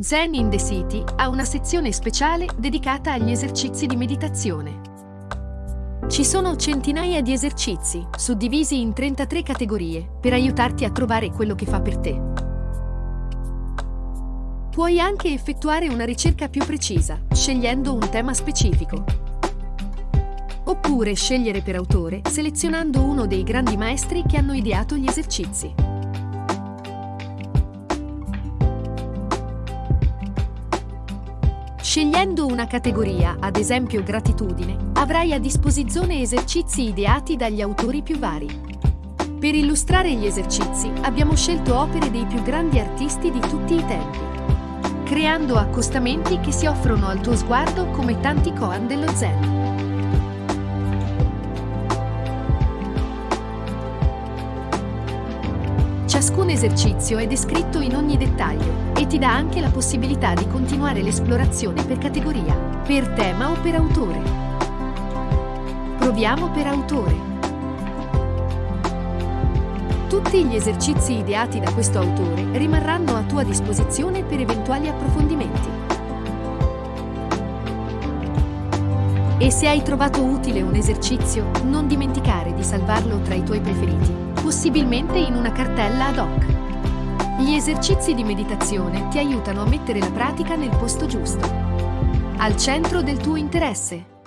Zen in the City ha una sezione speciale dedicata agli esercizi di meditazione. Ci sono centinaia di esercizi, suddivisi in 33 categorie, per aiutarti a trovare quello che fa per te. Puoi anche effettuare una ricerca più precisa, scegliendo un tema specifico. Oppure scegliere per autore, selezionando uno dei grandi maestri che hanno ideato gli esercizi. Scegliendo una categoria, ad esempio gratitudine, avrai a disposizione esercizi ideati dagli autori più vari. Per illustrare gli esercizi abbiamo scelto opere dei più grandi artisti di tutti i tempi, creando accostamenti che si offrono al tuo sguardo come tanti koan dello zen. Ciascun esercizio è descritto in ogni dettaglio e ti dà anche la possibilità di continuare l'esplorazione per categoria, per tema o per autore. Proviamo per autore. Tutti gli esercizi ideati da questo autore rimarranno a tua disposizione per eventuali approfondimenti. E se hai trovato utile un esercizio, non dimenticare di salvarlo tra i tuoi preferiti possibilmente in una cartella ad hoc. Gli esercizi di meditazione ti aiutano a mettere la pratica nel posto giusto, al centro del tuo interesse.